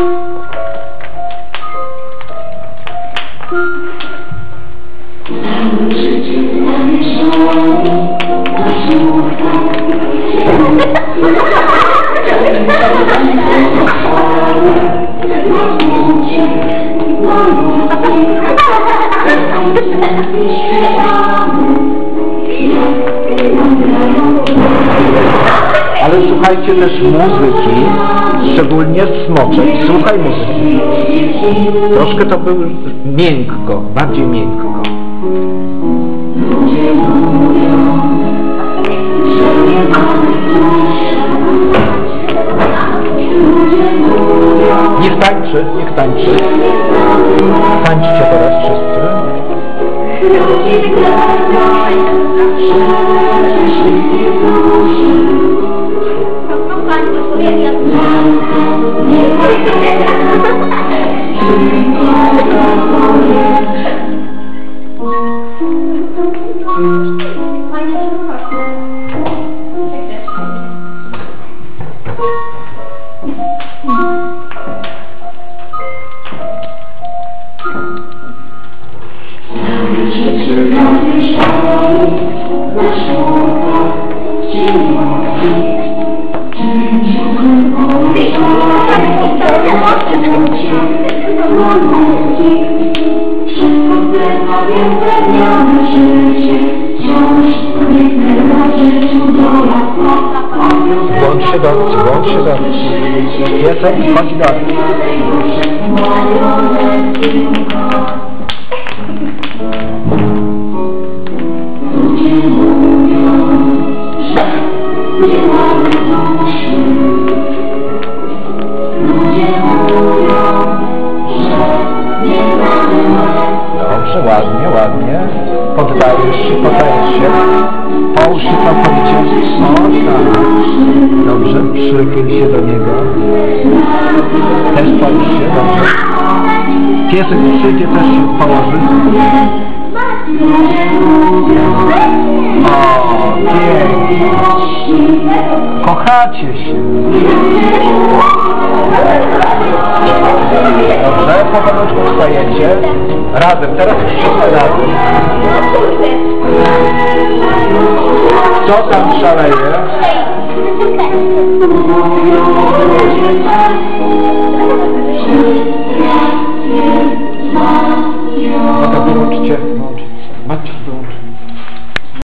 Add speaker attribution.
Speaker 1: Thank you. Słuchajcie też muzyki, szczególnie smoczek. Słuchaj muzyki. Troszkę to był miękko, bardziej miękko. Niech tańczy, niech tańczy. Tańczcie teraz wszyscy.
Speaker 2: 你只是让我忍不住寂寞，寂寞，寂寞，寂寞。
Speaker 1: Vamos chegar, vamos chegar. E essa é impagável. Thank you. Dobrze, ładnie, ładnie. Poddajesz się, poddajesz się. Połóż się całkowicie. O tak. Dobrze, przychyl się do niego. Też połóż się, dobrze. Piesek przyjdzie, też się położy. O, pięknie. Kochacie się. Powolutku wstajecie. Razem, teraz wszyscy razem. Kto tam szaleje?
Speaker 2: No to